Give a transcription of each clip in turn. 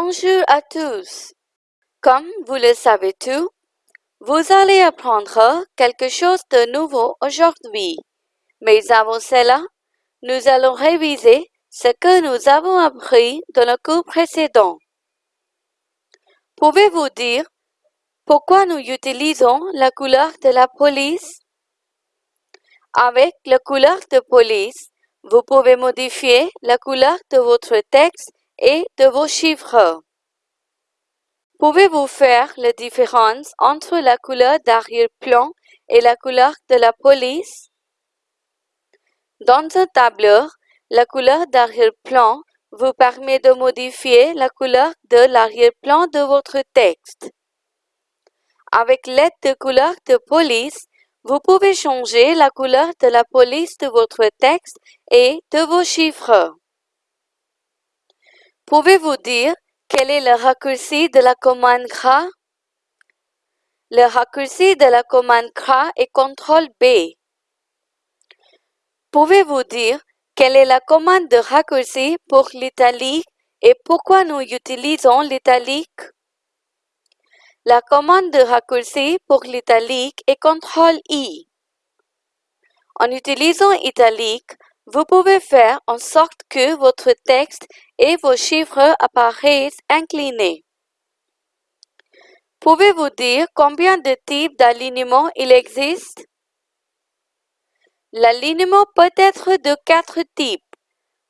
Bonjour à tous. Comme vous le savez tous, vous allez apprendre quelque chose de nouveau aujourd'hui. Mais avant cela, nous allons réviser ce que nous avons appris dans le cours précédent. Pouvez-vous dire pourquoi nous utilisons la couleur de la police? Avec la couleur de police, vous pouvez modifier la couleur de votre texte et de vos chiffres. Pouvez-vous faire la différence entre la couleur d'arrière-plan et la couleur de la police? Dans un tableur, la couleur d'arrière-plan vous permet de modifier la couleur de l'arrière-plan de votre texte. Avec l'aide de couleur de police, vous pouvez changer la couleur de la police de votre texte et de vos chiffres. Pouvez-vous dire quel est le raccourci de la commande CRA? Le raccourci de la commande CRA est CTRL B. Pouvez-vous dire quelle est la commande de raccourci pour l'italique et pourquoi nous utilisons l'italique? La commande de raccourci pour l'italique est CTRL I. En utilisant italique, vous pouvez faire en sorte que votre texte et vos chiffres apparaissent inclinés. Pouvez-vous dire combien de types d'alignement il existe? L'alignement peut être de quatre types.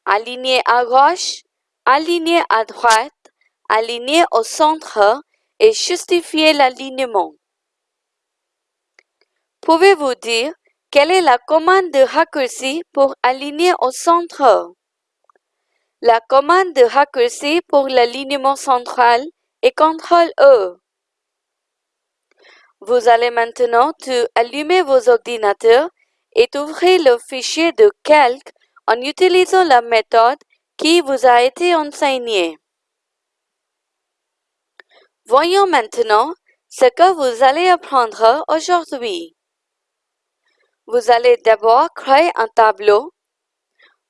Aligné à gauche, aligné à droite, aligné au centre et justifier l'alignement. Pouvez-vous dire quelle est la commande de raccourci pour aligner au centre? La commande de raccourci pour l'alignement central est CTRL-E. Vous allez maintenant allumer vos ordinateurs et ouvrir le fichier de calque en utilisant la méthode qui vous a été enseignée. Voyons maintenant ce que vous allez apprendre aujourd'hui. Vous allez d'abord créer un tableau.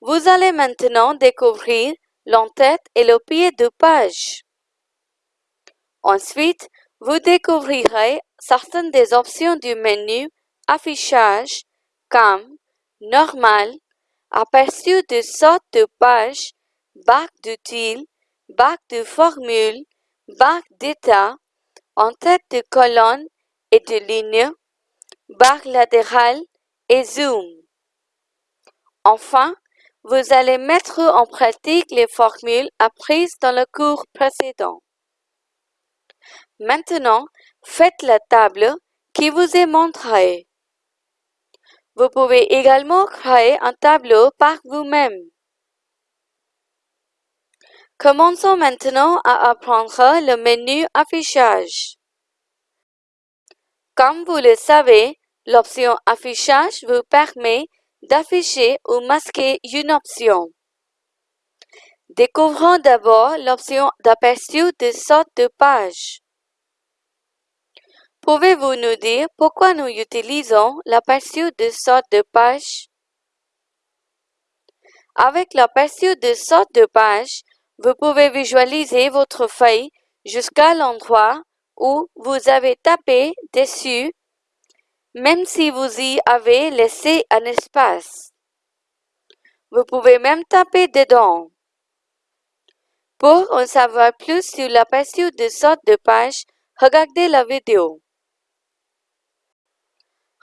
Vous allez maintenant découvrir l'entête et le pied de page. Ensuite, vous découvrirez certaines des options du menu Affichage comme Normal, Aperçu de sorte de page, Bac d'utile, Bac de formule, Bac d'état, En-tête de colonne et de ligne, barre latérale et zoom. Enfin, vous allez mettre en pratique les formules apprises dans le cours précédent. Maintenant, faites la table qui vous est montrée. Vous pouvez également créer un tableau par vous-même. Commençons maintenant à apprendre le menu Affichage. Comme vous le savez, l'option Affichage vous permet d'afficher ou masquer une option. Découvrons d'abord l'option d'aperçu de sorte de page. Pouvez-vous nous dire pourquoi nous utilisons l'aperçu de sorte de page? Avec l'aperçu de sorte de page, vous pouvez visualiser votre feuille jusqu'à l'endroit où vous avez tapé dessus, même si vous y avez laissé un espace. Vous pouvez même taper dedans. Pour en savoir plus sur l'aperçu de sorte de page, regardez la vidéo.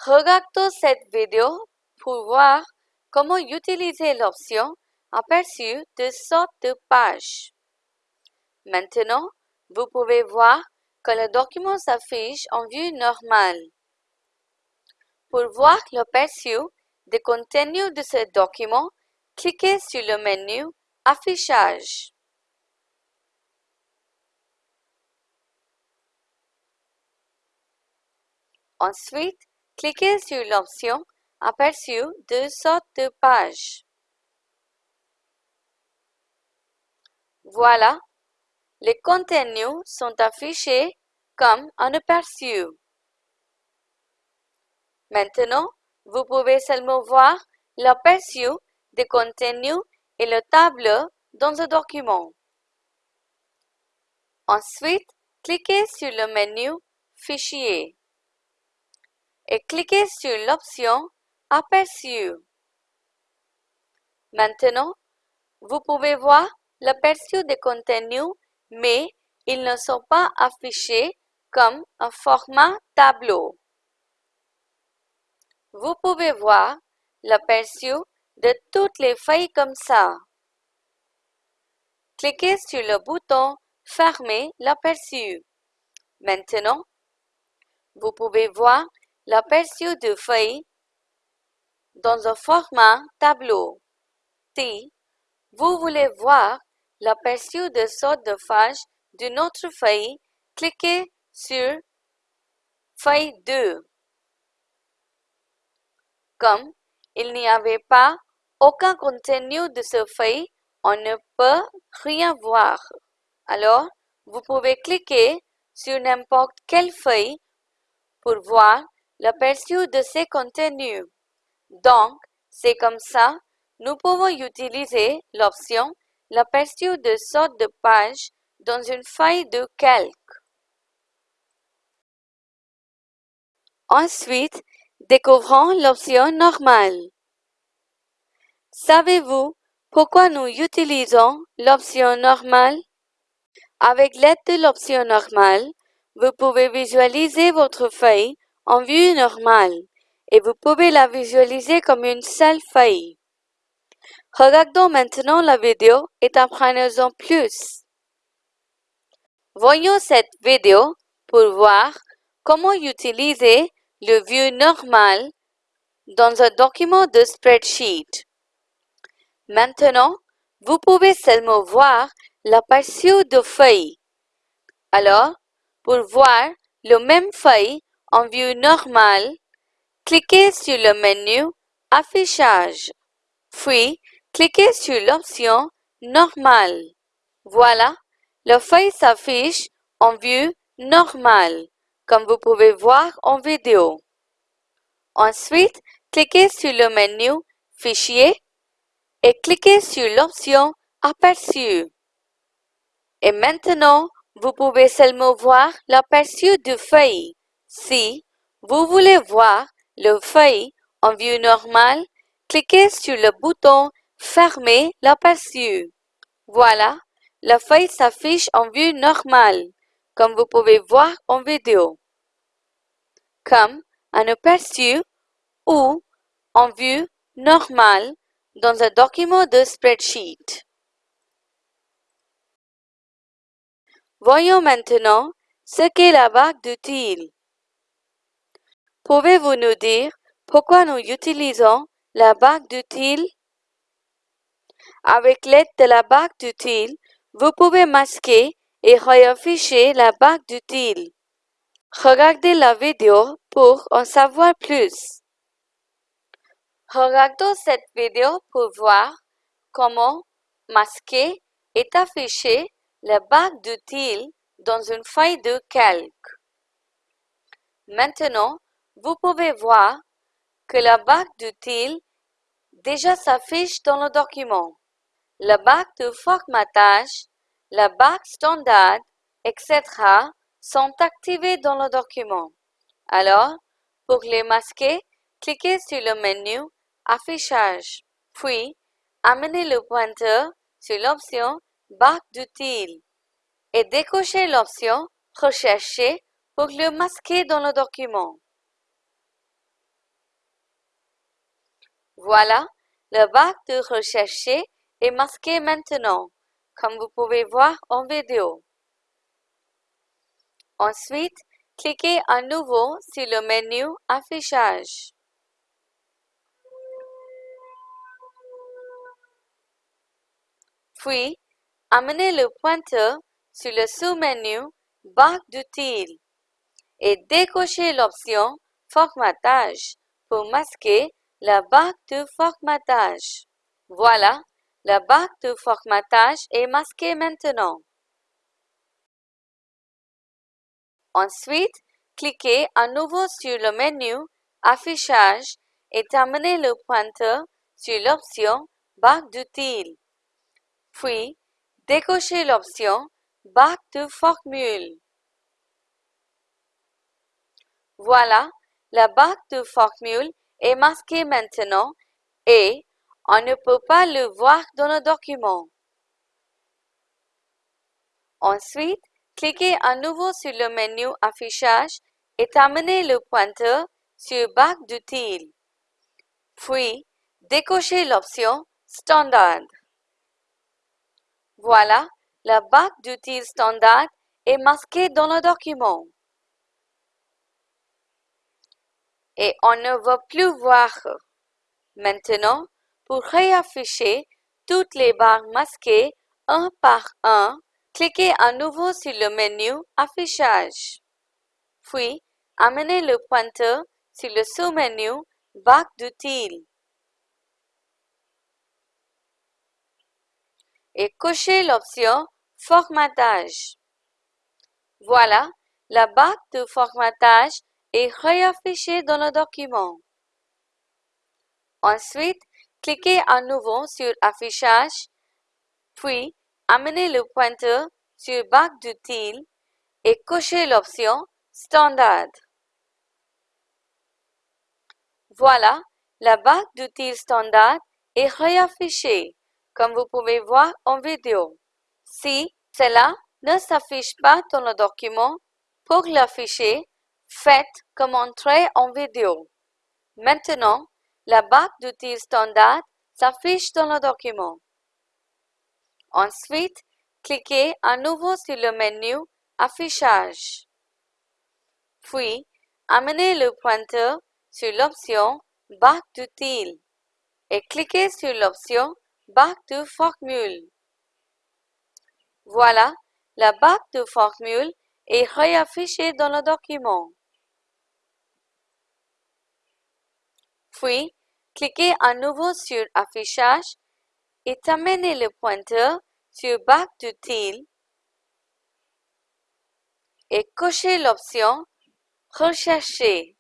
Regardons cette vidéo pour voir comment utiliser l'option aperçu de sorte de page. Maintenant, vous pouvez voir que le document s'affiche en vue normale. Pour voir l'aperçu des contenus de ce document, cliquez sur le menu Affichage. Ensuite, cliquez sur l'option Aperçu de sorte de page. Voilà, les contenus sont affichés comme un aperçu. Maintenant, vous pouvez seulement voir l'aperçu des contenus et le tableau dans un document. Ensuite, cliquez sur le menu Fichier et cliquez sur l'option Aperçu. Maintenant, vous pouvez voir l'aperçu des contenus, mais ils ne sont pas affichés comme un format tableau. Vous pouvez voir l'aperçu de toutes les feuilles comme ça. Cliquez sur le bouton Fermer l'aperçu. Maintenant, vous pouvez voir l'aperçu de feuilles dans un format tableau. Si vous voulez voir l'aperçu de sorte de page d'une autre feuille, cliquez sur Feuille 2. Comme il n'y avait pas aucun contenu de ce feuille, on ne peut rien voir. Alors, vous pouvez cliquer sur n'importe quelle feuille pour voir l'aperçu de ces contenus. Donc, c'est comme ça, nous pouvons utiliser l'option l'aperçu de sorte de page dans une feuille de calque. Ensuite, découvrons l'option normale. Savez-vous pourquoi nous utilisons l'option normale? Avec l'aide de l'option normale, vous pouvez visualiser votre feuille en vue normale et vous pouvez la visualiser comme une seule feuille. Regardons maintenant la vidéo et apprenons-en plus. Voyons cette vidéo pour voir comment utiliser le vue normal dans un document de spreadsheet. Maintenant, vous pouvez seulement voir l'aperçu de feuille. Alors, pour voir le même feuille en vue normale, cliquez sur le menu Affichage. Puis, cliquez sur l'option Normal. Voilà, la feuille s'affiche en vue normale, comme vous pouvez voir en vidéo. Ensuite, cliquez sur le menu Fichier et cliquez sur l'option Aperçu. Et maintenant, vous pouvez seulement voir l'aperçu de feuille. Si vous voulez voir le feuille en vue normale, cliquez sur le bouton Fermer l'aperçu. Voilà, la feuille s'affiche en vue normale, comme vous pouvez voir en vidéo. Comme un aperçu ou en vue normale dans un document de spreadsheet. Voyons maintenant ce qu'est la barre d'utile. Pouvez-vous nous dire pourquoi nous utilisons la barre d'utile? Avec l'aide de la barre d'utile, vous pouvez masquer et réafficher la barre d'utile. Regardez la vidéo pour en savoir plus. Regardons cette vidéo pour voir comment masquer et afficher la barre d'utile dans une feuille de calque. Maintenant, vous pouvez voir que la barre d'utile déjà s'affiche dans le document. La barre de formatage, la barre standard, etc. sont activées dans le document. Alors, pour les masquer, cliquez sur le menu Affichage, puis amenez le pointeur sur l'option Barre d'utile et décochez l'option Rechercher pour le masquer dans le document. Voilà, le bac de rechercher est masqué maintenant, comme vous pouvez voir en vidéo. Ensuite, cliquez à nouveau sur le menu Affichage. Puis, amenez le pointeur sur le sous-menu Barre d'utile et décochez l'option Formatage pour masquer la barre de formatage. Voilà, la barre de formatage est masquée maintenant. Ensuite, cliquez à nouveau sur le menu Affichage et amenez le pointeur sur l'option Barre d'utile. Puis, décochez l'option barre de formule. Voilà, la barre de formule est masquée maintenant et on ne peut pas le voir dans le document. Ensuite, cliquez à nouveau sur le menu Affichage et amenez le pointeur sur Barre d'outils. Puis, décochez l'option Standard. Voilà, la barre d'outils standard est masquée dans le document. Et on ne va plus voir. Maintenant, pour réafficher toutes les barres masquées un par un, cliquez à nouveau sur le menu Affichage. Puis, amenez le pointeur sur le sous-menu Barre d'outils. et cochez l'option Formatage. Voilà, la barre de formatage est réaffichée dans le document. Ensuite, cliquez à nouveau sur Affichage, puis amenez le pointeur sur Barre d'outils et cochez l'option Standard. Voilà, la barre d'outils standard est réaffichée comme vous pouvez voir en vidéo. Si cela ne s'affiche pas dans le document, pour l'afficher, faites comme entrée en vidéo. Maintenant, la barre d'outils standard s'affiche dans le document. Ensuite, cliquez à nouveau sur le menu Affichage. Puis, amenez le pointeur sur l'option Barre d'outils et cliquez sur l'option Barre de formule. Voilà, la barre de formule est réaffichée dans le document. Puis, cliquez à nouveau sur Affichage et amenez le pointeur sur Barre d'outils et cochez l'option Rechercher.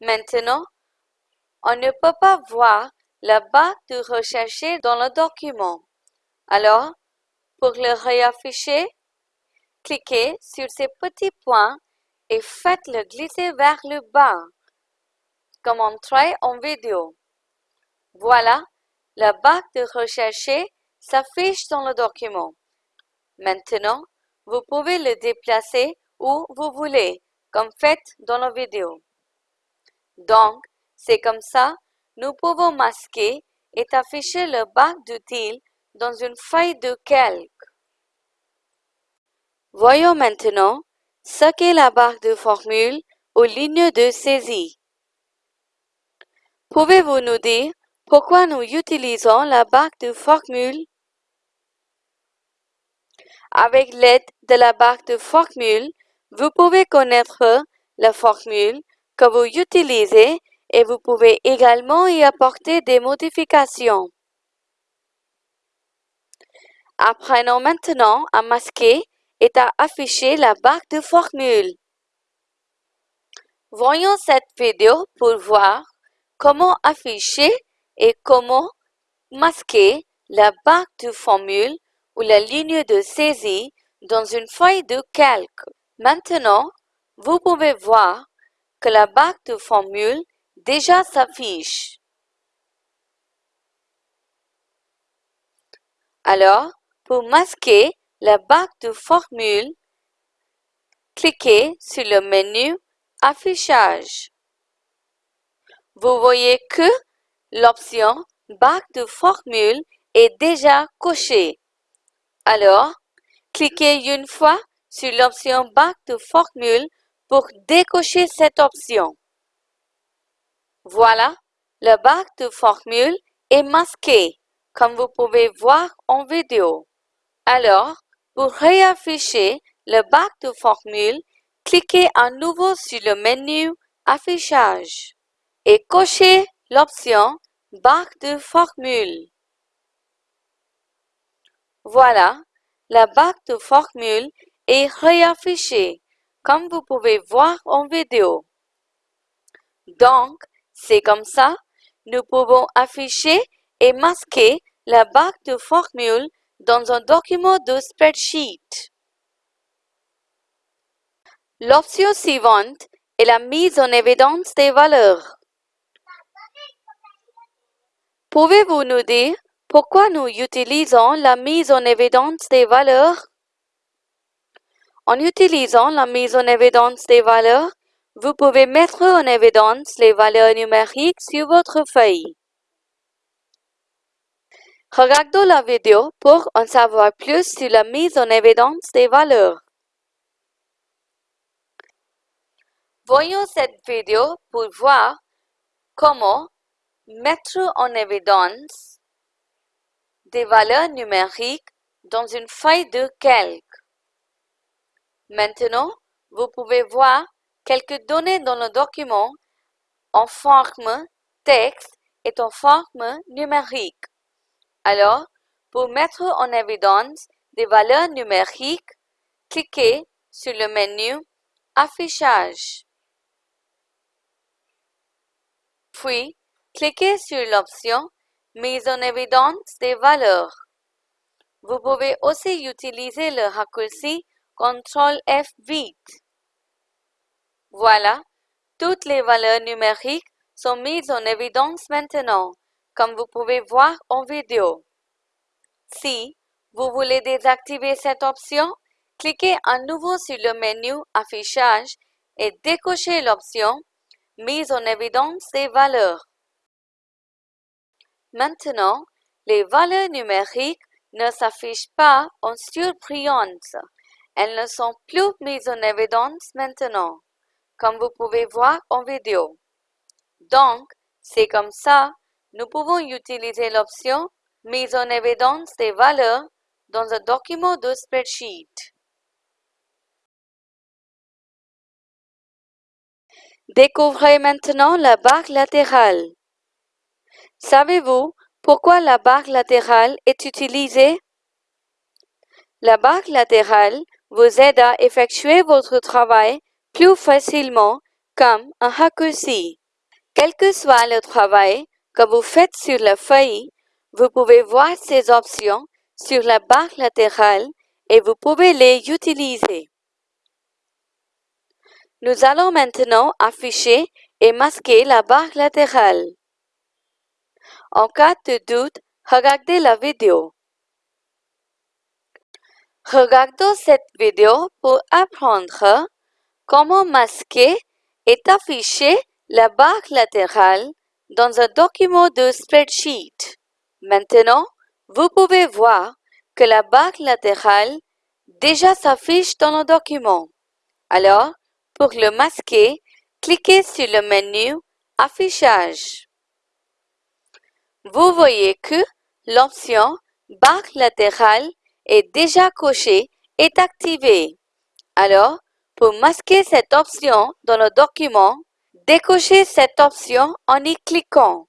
Maintenant, on ne peut pas voir la barre de rechercher dans le document. Alors, pour le réafficher, cliquez sur ces petits points et faites-le glisser vers le bas, comme en vidéo. Voilà, la barre de rechercher s'affiche dans le document. Maintenant, vous pouvez le déplacer où vous voulez, comme fait dans la vidéo. Donc, c'est comme ça nous pouvons masquer et afficher le bac d'outils dans une feuille de calque. Voyons maintenant ce qu'est la barre de formule aux lignes de saisie. Pouvez-vous nous dire pourquoi nous utilisons la barre de formule? Avec l'aide de la barre de formule, vous pouvez connaître la formule que vous utilisez et vous pouvez également y apporter des modifications. Apprenons maintenant à masquer et à afficher la barre de formule. Voyons cette vidéo pour voir comment afficher et comment masquer la barre de formule ou la ligne de saisie dans une feuille de calque. Maintenant, vous pouvez voir que la barre de formule déjà s'affiche. Alors, pour masquer la barre de formule, cliquez sur le menu Affichage. Vous voyez que l'option Barre de formule est déjà cochée. Alors, cliquez une fois sur l'option Barre de formule pour décocher cette option. Voilà, le bac de formule est masqué, comme vous pouvez voir en vidéo. Alors, pour réafficher le bac de formule, cliquez à nouveau sur le menu Affichage et cochez l'option Bac de formule. Voilà, la bac de formule est réaffichée, comme vous pouvez voir en vidéo. Donc, c'est comme ça, nous pouvons afficher et masquer la barre de formule dans un document de spreadsheet. L'option suivante est la mise en évidence des valeurs. Pouvez-vous nous dire pourquoi nous utilisons la mise en évidence des valeurs? En utilisant la mise en évidence des valeurs, vous pouvez mettre en évidence les valeurs numériques sur votre feuille. Regardons la vidéo pour en savoir plus sur la mise en évidence des valeurs. Voyons cette vidéo pour voir comment mettre en évidence des valeurs numériques dans une feuille de calque. Maintenant, vous pouvez voir quelques données dans le document en forme texte et en forme numérique. Alors, pour mettre en évidence des valeurs numériques, cliquez sur le menu Affichage. Puis, cliquez sur l'option Mise en évidence des valeurs. Vous pouvez aussi utiliser le raccourci CTRL F8. Voilà, toutes les valeurs numériques sont mises en évidence maintenant comme vous pouvez voir en vidéo. Si vous voulez désactiver cette option, cliquez à nouveau sur le menu Affichage et décochez l'option Mise en évidence des valeurs. Maintenant, les valeurs numériques ne s'affichent pas en surbrillance. Elles ne sont plus mises en évidence maintenant, comme vous pouvez voir en vidéo. Donc, c'est comme ça nous pouvons utiliser l'option Mise en évidence des valeurs dans un document de spreadsheet. Découvrez maintenant la barre latérale. Savez-vous pourquoi la barre latérale est utilisée? La barre latérale vous aide à effectuer votre travail plus facilement comme un raccourci. Quel que soit le travail, que vous faites sur la feuille, vous pouvez voir ces options sur la barre latérale et vous pouvez les utiliser. Nous allons maintenant afficher et masquer la barre latérale. En cas de doute, regardez la vidéo. Regardons cette vidéo pour apprendre comment masquer et afficher la barre latérale dans un document de spreadsheet. Maintenant, vous pouvez voir que la barre latérale déjà s'affiche dans le document. Alors, pour le masquer, cliquez sur le menu Affichage. Vous voyez que l'option Barre latérale est déjà cochée et activée. Alors, pour masquer cette option dans le document, Décochez cette option en y cliquant.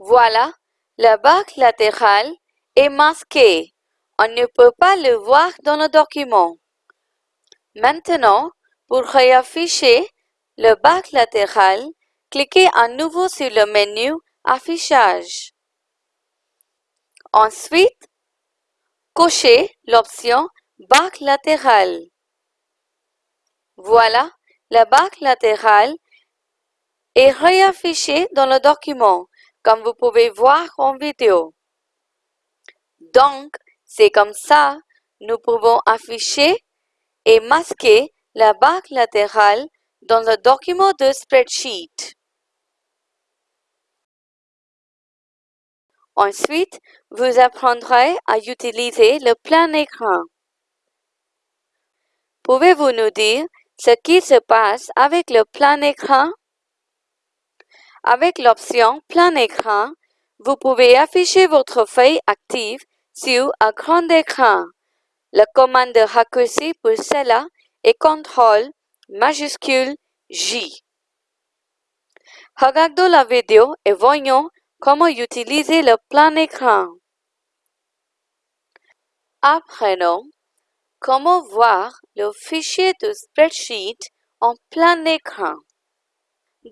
Voilà, la barre latérale est masquée. On ne peut pas le voir dans le document. Maintenant, pour réafficher le barre latérale, cliquez à nouveau sur le menu Affichage. Ensuite, cochez l'option Barre latérale. Voilà, la barre latérale est réaffichée dans le document, comme vous pouvez voir en vidéo. Donc, c'est comme ça, nous pouvons afficher et masquer la barre latérale dans le document de spreadsheet. Ensuite, vous apprendrez à utiliser le plein écran. Pouvez-vous nous dire ce qui se passe avec le plein écran? Avec l'option plein écran, vous pouvez afficher votre feuille active sur un grand écran. La commande de raccourci pour cela est CTRL majuscule J. Regardons la vidéo et voyons comment utiliser le plein écran. Apprenons Comment voir le fichier de spreadsheet en plein écran?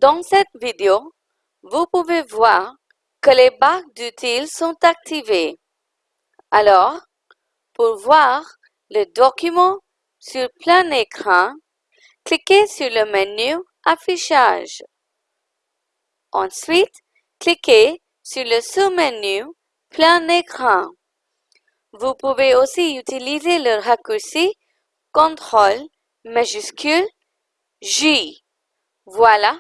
Dans cette vidéo, vous pouvez voir que les barres d'utiles sont activées. Alors, pour voir le document sur plein écran, cliquez sur le menu Affichage. Ensuite, cliquez sur le sous-menu Plein écran. Vous pouvez aussi utiliser le raccourci CTRL majuscule J. Voilà.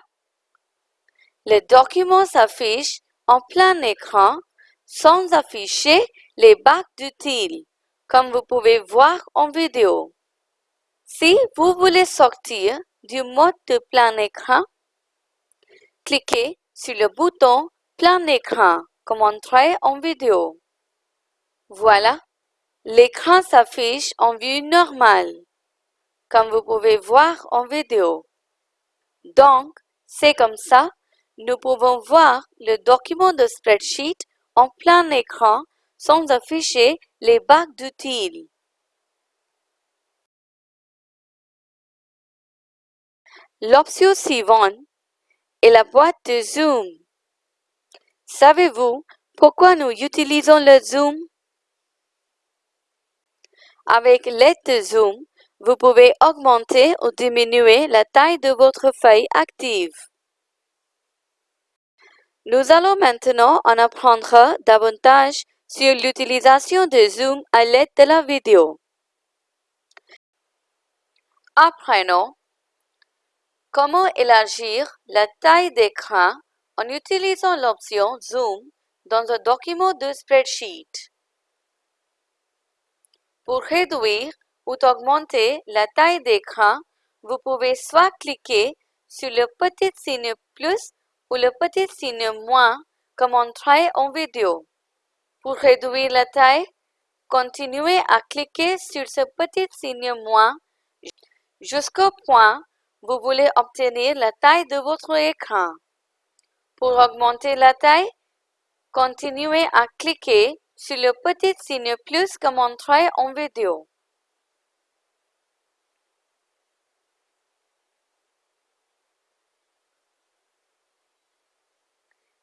Le document s'affiche en plein écran sans afficher les bacs d'utiles, comme vous pouvez voir en vidéo. Si vous voulez sortir du mode de plein écran, cliquez sur le bouton plein écran comme montré en vidéo. Voilà, l'écran s'affiche en vue normale, comme vous pouvez voir en vidéo. Donc, c'est comme ça, nous pouvons voir le document de spreadsheet en plein écran sans afficher les bacs d'utiles. L'option suivante est la boîte de zoom. Savez-vous pourquoi nous utilisons le zoom? Avec l'aide de Zoom, vous pouvez augmenter ou diminuer la taille de votre feuille active. Nous allons maintenant en apprendre davantage sur l'utilisation de Zoom à l'aide de la vidéo. Apprenons comment élargir la taille d'écran en utilisant l'option Zoom dans un document de spreadsheet? Pour réduire ou augmenter la taille d'écran, vous pouvez soit cliquer sur le petit signe plus ou le petit signe moins comme montré en vidéo. Pour réduire la taille, continuez à cliquer sur ce petit signe moins jusqu'au point vous voulez obtenir la taille de votre écran. Pour augmenter la taille, continuez à cliquer sur le petit signe plus comme montré en vidéo.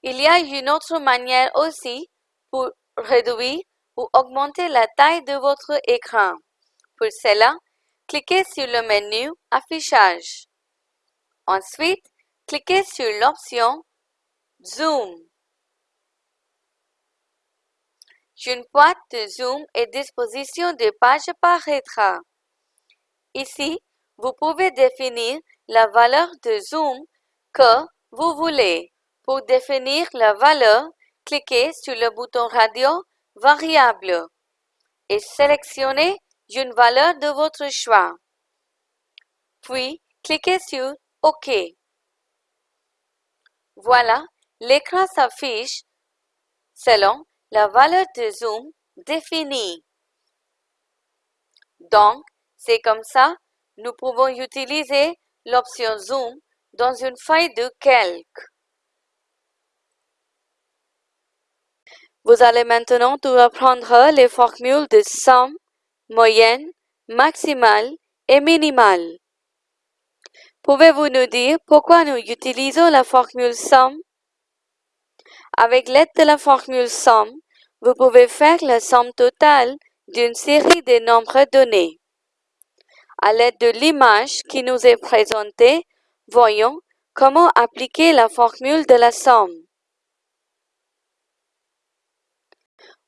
Il y a une autre manière aussi pour réduire ou augmenter la taille de votre écran. Pour cela, cliquez sur le menu Affichage. Ensuite, cliquez sur l'option Zoom. Une boîte de zoom et disposition de page paraîtra. Ici, vous pouvez définir la valeur de zoom que vous voulez. Pour définir la valeur, cliquez sur le bouton radio Variable et sélectionnez une valeur de votre choix. Puis, cliquez sur OK. Voilà, l'écran s'affiche selon la valeur de zoom définie. Donc, c'est comme ça, nous pouvons utiliser l'option zoom dans une feuille de calque. Vous allez maintenant tout apprendre les formules de somme, moyenne, maximale et minimale. Pouvez-vous nous dire pourquoi nous utilisons la formule somme? Avec l'aide de la formule somme, vous pouvez faire la somme totale d'une série de nombres donnés. À l'aide de l'image qui nous est présentée, voyons comment appliquer la formule de la somme.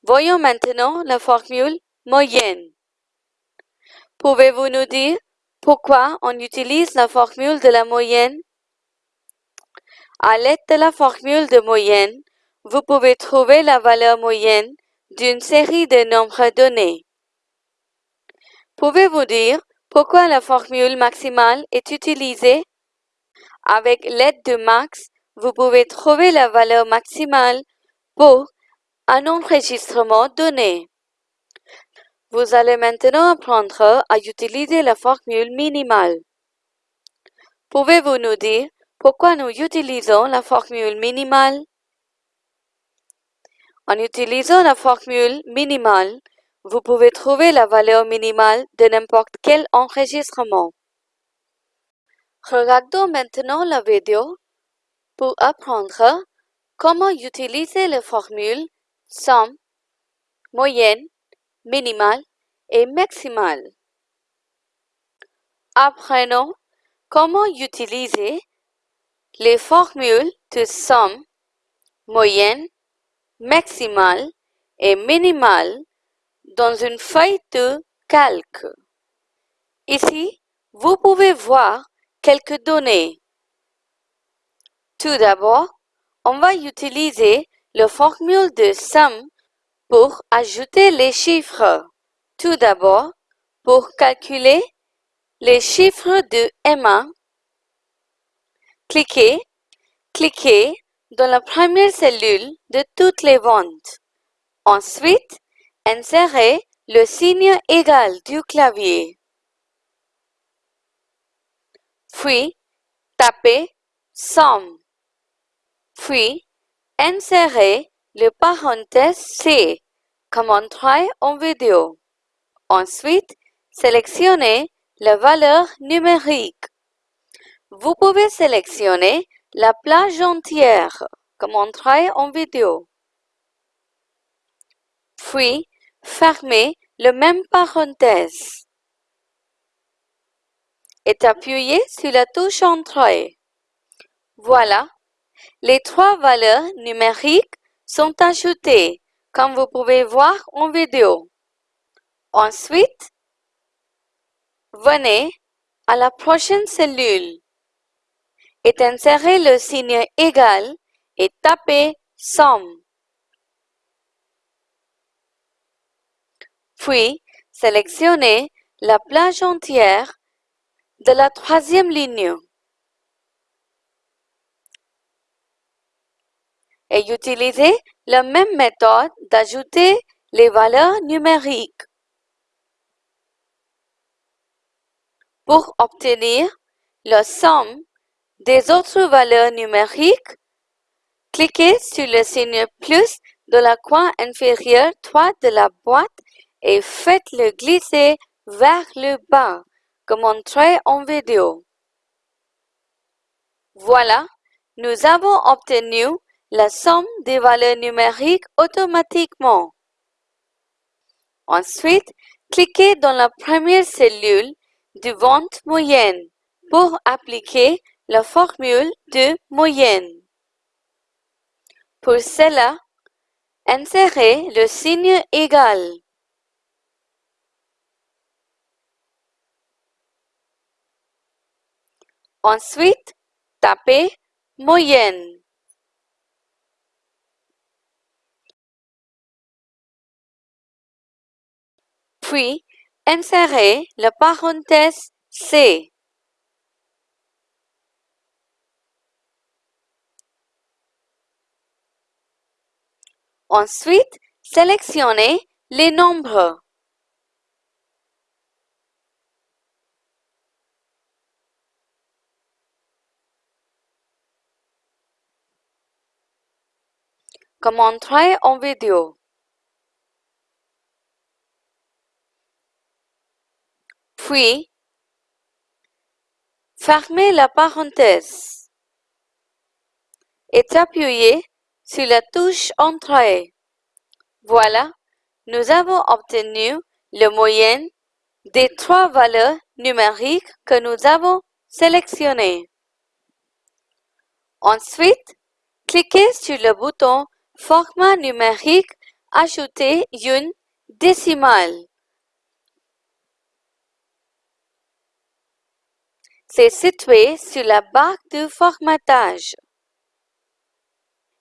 Voyons maintenant la formule moyenne. Pouvez-vous nous dire pourquoi on utilise la formule de la moyenne? À l'aide de la formule de moyenne, vous pouvez trouver la valeur moyenne d'une série de nombres donnés. Pouvez-vous dire pourquoi la formule maximale est utilisée? Avec l'aide de max, vous pouvez trouver la valeur maximale pour un enregistrement donné. Vous allez maintenant apprendre à utiliser la formule minimale. Pouvez-vous nous dire pourquoi nous utilisons la formule minimale? En utilisant la formule minimale, vous pouvez trouver la valeur minimale de n'importe quel enregistrement. Regardons maintenant la vidéo pour apprendre comment utiliser les formules somme, moyenne, minimale et maximale. Apprenons comment utiliser les formules de somme, moyenne, maximale et minimale dans une feuille de calque. Ici, vous pouvez voir quelques données. Tout d'abord, on va utiliser la formule de somme pour ajouter les chiffres. Tout d'abord, pour calculer les chiffres de Emma, cliquez, cliquez dans la première cellule de toutes les ventes. Ensuite, insérez le signe égal du clavier. Puis, tapez somme. Puis, insérez le parenthèse C comme montré en vidéo? Ensuite, sélectionnez la valeur numérique. Vous pouvez sélectionner la plage entière comme montré en vidéo? Puis, fermez le même parenthèse et appuyez sur la touche Entrée. Voilà, les trois valeurs numériques sont ajoutées, comme vous pouvez voir en vidéo. Ensuite, venez à la prochaine cellule et insérez le signe égal et tapez somme. Puis, sélectionnez la plage entière de la troisième ligne. Et utilisez la même méthode d'ajouter les valeurs numériques. Pour obtenir la somme des autres valeurs numériques, cliquez sur le signe plus de la coin inférieur droite de la boîte et faites-le glisser vers le bas, comme montré en vidéo. Voilà, nous avons obtenu la somme des valeurs numériques automatiquement. Ensuite, cliquez dans la première cellule de vente moyenne pour appliquer la formule de moyenne. Pour cela, insérez le signe égal. Ensuite, tapez moyenne. Puis insérez la parenthèse C. Ensuite, sélectionnez les nombres. Comme montré en vidéo? Puis, fermez la parenthèse et appuyez sur la touche Entrée. Voilà, nous avons obtenu le moyenne des trois valeurs numériques que nous avons sélectionnées. Ensuite, cliquez sur le bouton Format numérique Ajouter une décimale. C'est situé sur la barre de formatage.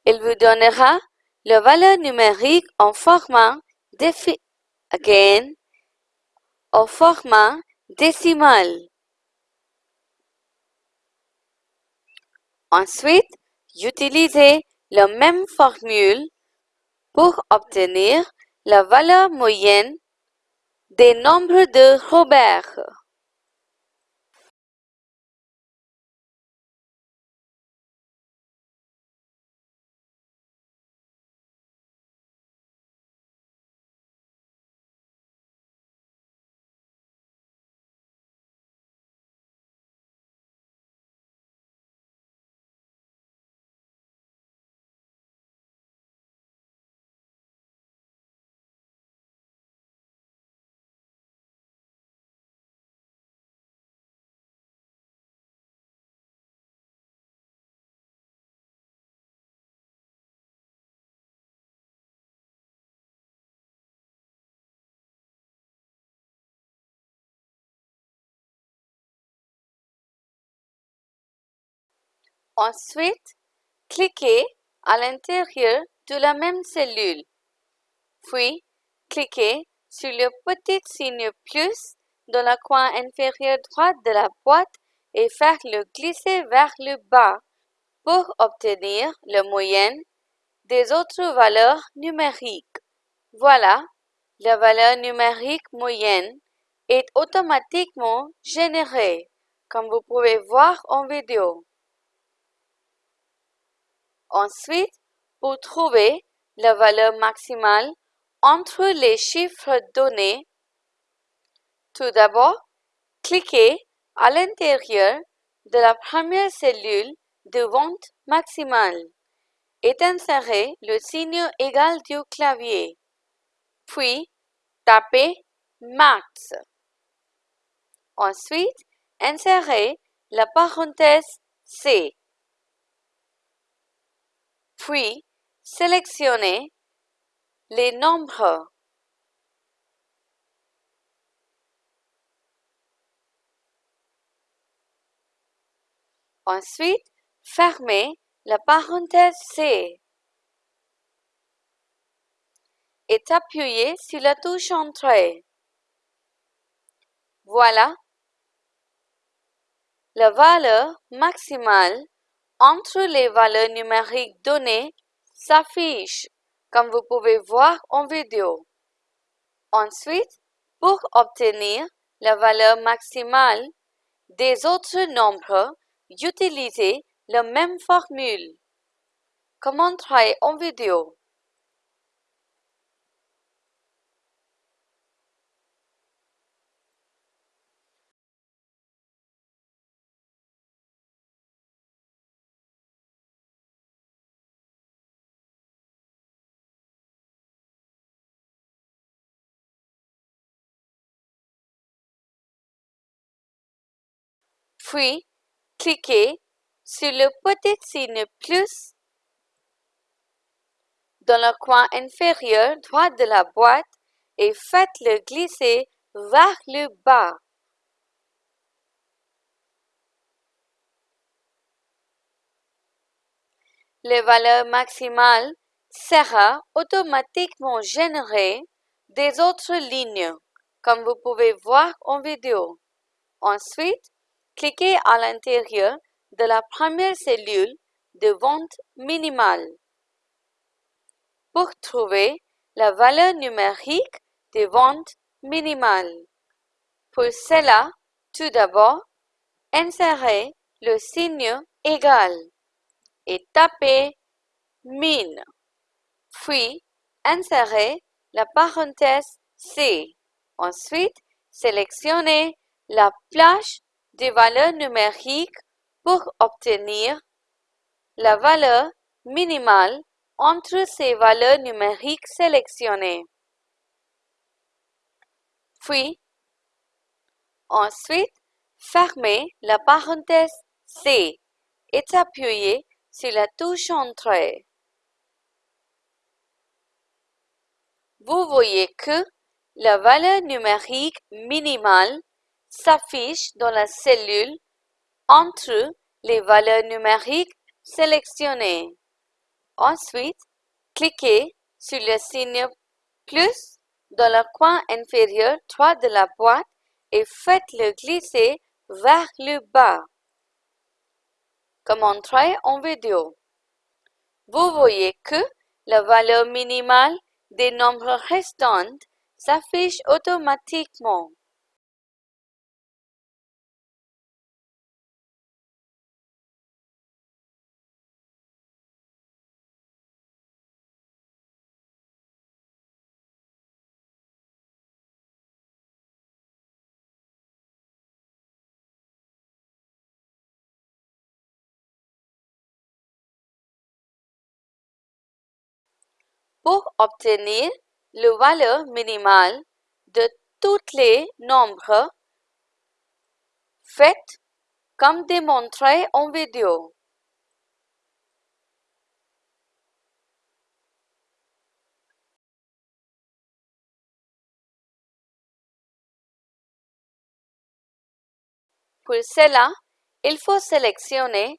Il vous donnera la valeur numérique en format again, au format décimal. Ensuite, utilisez la même formule pour obtenir la valeur moyenne des nombres de Robert. Ensuite, cliquez à l'intérieur de la même cellule. Puis, cliquez sur le petit signe plus dans le coin inférieur droit de la boîte et faire-le glisser vers le bas pour obtenir la moyenne des autres valeurs numériques. Voilà, la valeur numérique moyenne est automatiquement générée, comme vous pouvez voir en vidéo. Ensuite, pour trouver la valeur maximale entre les chiffres donnés, tout d'abord, cliquez à l'intérieur de la première cellule de vente maximale et insérez le signe égal du clavier. Puis, tapez Max. Ensuite, insérez la parenthèse C. Puis, sélectionnez les nombres. Ensuite, fermez la parenthèse C et appuyez sur la touche Entrée. Voilà, la valeur maximale entre les valeurs numériques données s'affiche, comme vous pouvez voir en vidéo. Ensuite, pour obtenir la valeur maximale des autres nombres, utilisez la même formule. Comment travailler en vidéo? Puis, cliquez sur le petit signe plus dans le coin inférieur droit de la boîte et faites-le glisser vers le bas. La valeur maximale sera automatiquement générée des autres lignes, comme vous pouvez voir en vidéo. Ensuite, cliquez à l'intérieur de la première cellule de vente minimale pour trouver la valeur numérique de vente minimale. Pour cela, tout d'abord, insérez le signe égal et tapez min. Puis, insérez la parenthèse C. Ensuite, sélectionnez la plage des valeurs numériques pour obtenir la valeur minimale entre ces valeurs numériques sélectionnées. Puis, ensuite, fermez la parenthèse C et appuyez sur la touche Entrée. Vous voyez que la valeur numérique minimale s'affiche dans la cellule entre les valeurs numériques sélectionnées. Ensuite, cliquez sur le signe plus dans le coin inférieur droit de la boîte et faites-le glisser vers le bas, comme montré en vidéo. Vous voyez que la valeur minimale des nombres restants s'affiche automatiquement. Pour obtenir la valeur minimale de tous les nombres, faites comme démontré en vidéo. Pour cela, il faut sélectionner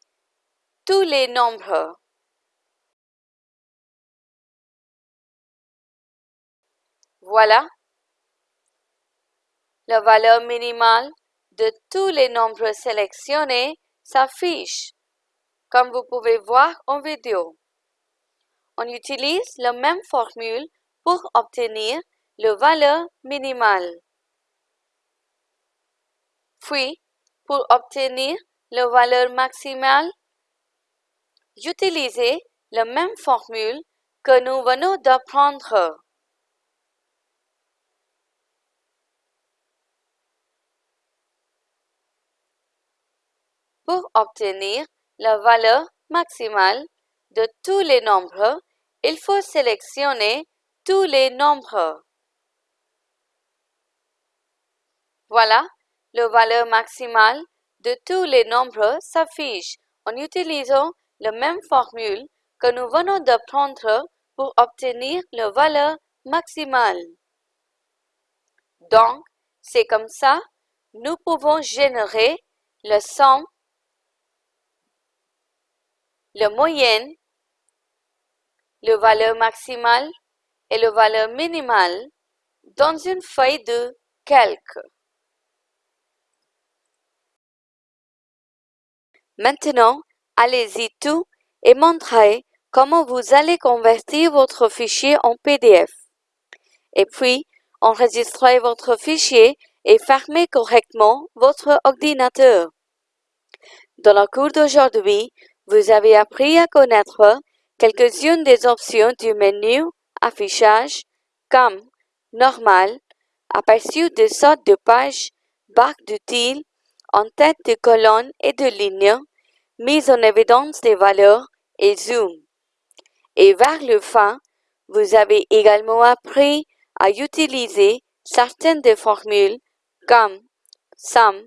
tous les nombres. Voilà. La valeur minimale de tous les nombres sélectionnés s'affiche, comme vous pouvez voir en vidéo. On utilise la même formule pour obtenir la valeur minimale. Puis, pour obtenir la valeur maximale, utilisez la même formule que nous venons d'apprendre. Pour obtenir la valeur maximale de tous les nombres, il faut sélectionner tous les nombres. Voilà, la valeur maximale de tous les nombres s'affiche en utilisant la même formule que nous venons d'apprendre pour obtenir la valeur maximale. Donc, c'est comme ça, nous pouvons générer le somme, la moyenne, la valeur maximale et la valeur minimale dans une feuille de calque. Maintenant, allez-y tout et montrez comment vous allez convertir votre fichier en PDF. Et puis, enregistrez votre fichier et fermez correctement votre ordinateur. Dans le cours d'aujourd'hui, vous avez appris à connaître quelques-unes des options du menu Affichage, comme Normal, Aperçu de sorte de page, Barre d'outils, En tête de colonne et de ligne, mise en évidence des valeurs et zoom. Et vers le fin, vous avez également appris à utiliser certaines des formules comme somme,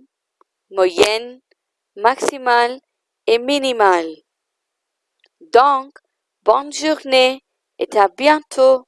moyenne, maximale minimale. Donc, bonne journée et à bientôt.